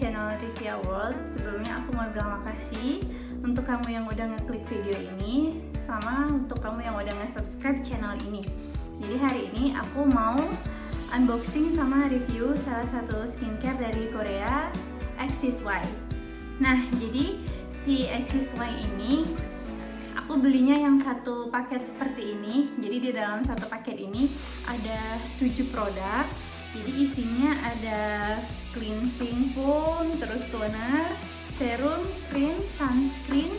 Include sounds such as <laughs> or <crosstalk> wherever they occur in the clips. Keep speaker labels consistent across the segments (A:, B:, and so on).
A: channel Rivia World. Sebelumnya aku mau bilang makasih Untuk kamu yang udah ngeklik video ini Sama untuk kamu yang udah nge-subscribe channel ini. Jadi hari ini aku mau unboxing sama review salah satu skincare dari Korea Axis Y. Nah jadi si Axis Y ini aku belinya yang satu paket seperti ini. Jadi di dalam satu paket ini ada 7 produk jadi isinya ada cleansing foam terus toner serum cream sunscreen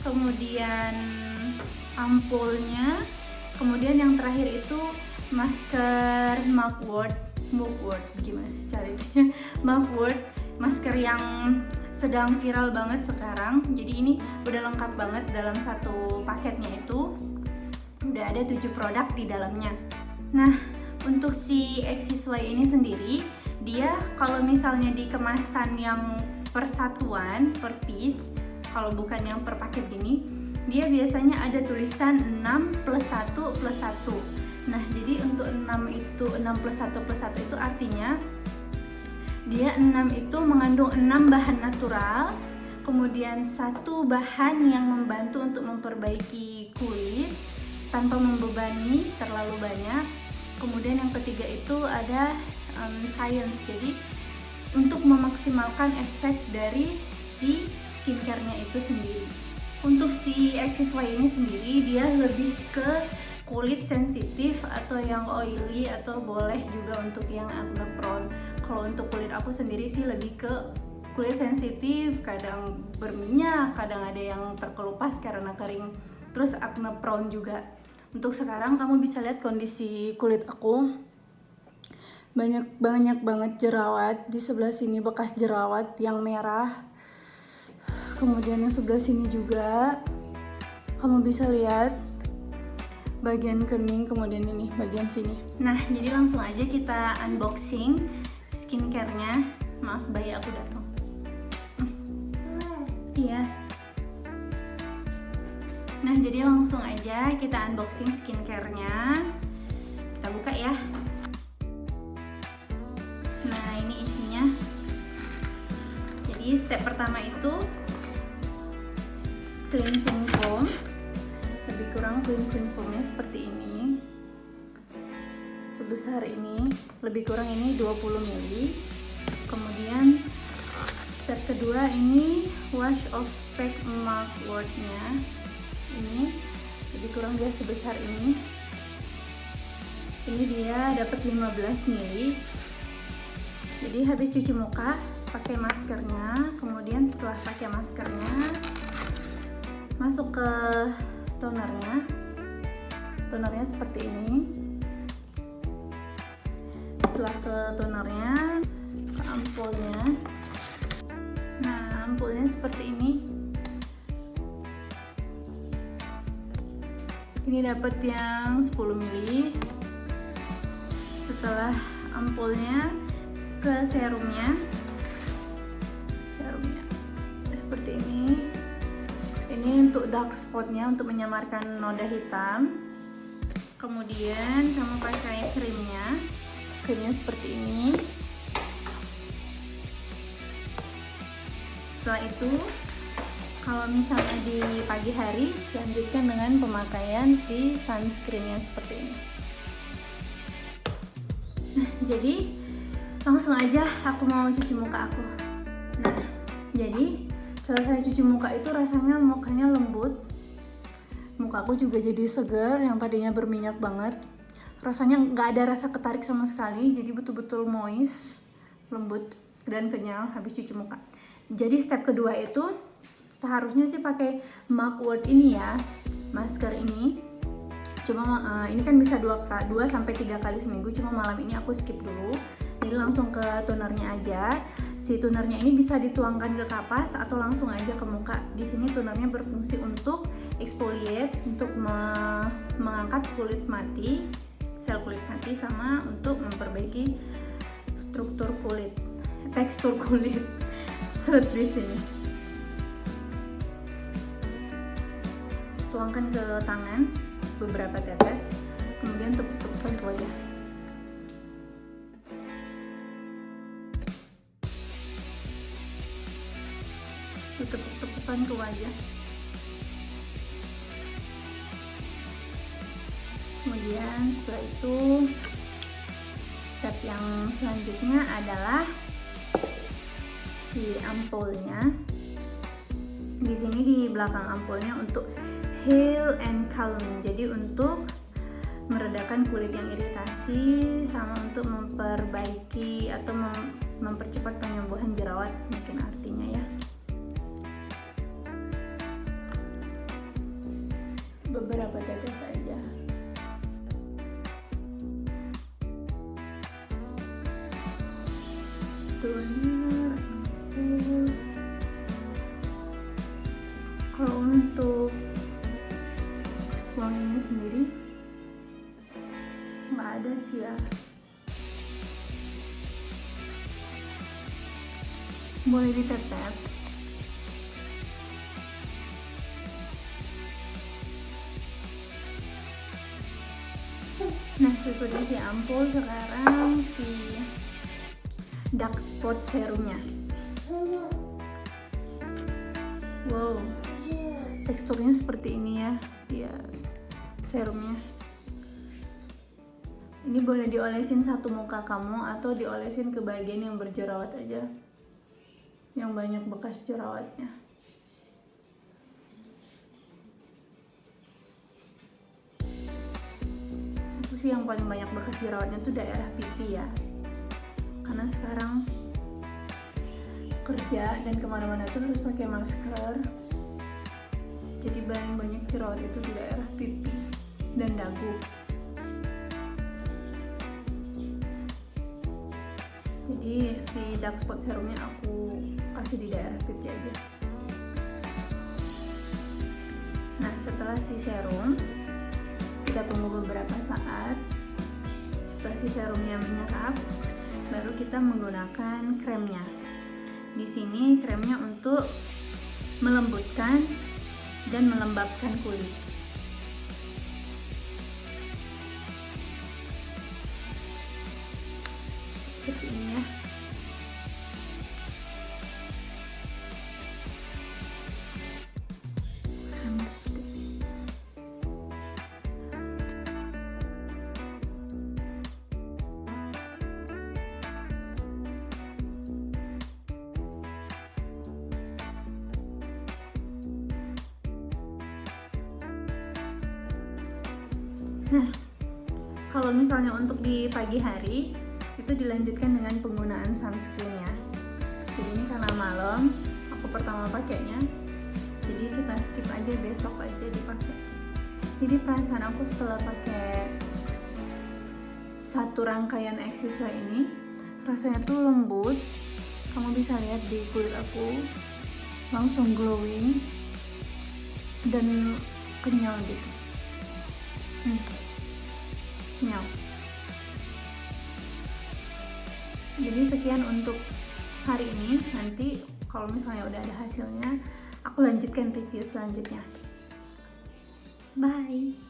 A: kemudian ampulnya kemudian yang terakhir itu masker mugwort mugwort gimana sih caranya <laughs> mugwort masker yang sedang viral banget sekarang. Jadi ini udah lengkap banget dalam satu paketnya itu. Udah ada tujuh produk di dalamnya. Nah untuk si XSY ini sendiri dia kalau misalnya di kemasan yang persatuan per piece kalau bukan yang per paket gini dia biasanya ada tulisan 6 plus 1 plus 1 nah jadi untuk 6 itu 6 plus 1 plus 1 itu artinya dia 6 itu mengandung 6 bahan natural kemudian satu bahan yang membantu untuk memperbaiki kulit tanpa membebani terlalu banyak kemudian yang ketiga itu ada um, science. Jadi untuk memaksimalkan efek dari si skincare-nya itu sendiri. Untuk si XSY ini sendiri dia lebih ke kulit sensitif atau yang oily atau boleh juga untuk yang acne prone kalau untuk kulit aku sendiri sih lebih ke kulit sensitif kadang berminyak kadang ada yang terkelupas karena kering. Terus acne prone juga untuk sekarang kamu bisa lihat kondisi kulit aku. Banyak banyak banget jerawat di sebelah sini bekas jerawat yang merah. Kemudian yang sebelah sini juga. Kamu bisa lihat bagian kening kemudian ini bagian sini. Nah jadi langsung aja kita unboxing skincare-nya. Maaf bayi aku datang. Hmm. Nah jadi langsung aja kita unboxing skincare-nya. Kita buka ya. Nah ini isinya. Jadi step pertama itu Cleansing foam. Lebih kurang cleansing foamnya seperti ini. Sebesar ini Lebih kurang ini 20 ml Kemudian step kedua ini wash off pack mugwort-nya ini lebih kurang dia sebesar ini. Ini dia dapat 15 mili. Jadi habis cuci muka pakai maskernya. Kemudian setelah pakai maskernya masuk ke tonernya. Tonernya seperti ini. Setelah ke tonernya ke ampulnya. Nah ampulnya seperti ini ini dapat yang 10 ml setelah ampulnya ke serumnya. Serumnya. Seperti ini. Ini untuk dark spotnya untuk menyamarkan noda hitam. Kemudian kamu pakai krimnya. Krimnya seperti ini. Setelah itu kalau misalnya di pagi hari lanjutkan dengan pemakaian si sunscreen yang seperti ini. Nah jadi langsung aja aku mau cuci muka aku. Nah jadi selesai cuci muka itu rasanya mukanya lembut. Muka aku juga jadi seger yang tadinya berminyak banget. Rasanya nggak ada rasa ketarik sama sekali jadi betul-betul moist lembut dan kenyal habis cuci muka. Jadi step kedua itu seharusnya sih pakai mugwort ini ya masker ini. Cuma uh, ini kan bisa dua dua sampai tiga kali seminggu cuma malam ini aku skip dulu. Jadi langsung ke tonernya aja. Si tonernya ini bisa dituangkan ke kapas atau langsung aja ke muka. Di sini tonernya berfungsi untuk exfoliate untuk me mengangkat kulit mati sel kulit mati sama untuk memperbaiki struktur kulit tekstur kulit. <laughs> Set di sini tuangkan ke tangan beberapa tetes kemudian tepuk-tepukkan ke wajah. Tepuk-tepukan ke wajah. Kemudian setelah itu step yang selanjutnya adalah si ampulnya. Di sini di belakang ampulnya untuk heal and calm. Jadi untuk meredakan kulit yang iritasi sama untuk memperbaiki atau mem mempercepat penyembuhan jerawat mungkin artinya ya. Beberapa tetes saja. Toner sendiri? Nggak ada sih ya. Boleh ditetep. Nah sesudah si ampul sekarang si dark spot serumnya wow. Teksturnya seperti ini ya. Dia serumnya. Ini boleh diolesin satu muka kamu atau diolesin ke bagian yang berjerawat aja. Yang banyak bekas jerawatnya. Aku sih yang paling banyak bekas jerawatnya tuh daerah pipi ya. Karena sekarang kerja dan ke mana-mana tuh harus pakai masker. Jadi paling banyak jerawat itu di daerah pipi dan dagu jadi si dark spot serumnya aku kasih di daerah pipi aja. Nah setelah si serum kita tunggu beberapa saat. Setelah si serumnya menyerap baru kita menggunakan kremnya. Di sini kremnya untuk melembutkan dan melembabkan kulit Nah, kalau misalnya untuk di pagi hari itu dilanjutkan dengan penggunaan sunscreen ya. Jadi ini karena malam, aku pertama pakainya. Jadi kita skip aja besok aja dipakai. Jadi perasaan aku setelah pakai satu rangkaian XSY ini rasanya tuh lembut. Kamu bisa lihat di kulit aku langsung glowing dan kenyal gitu. Hmm. Kenyal. Jadi sekian untuk hari ini. Nanti kalau misalnya udah ada hasilnya, aku lanjutkan review selanjutnya. Bye.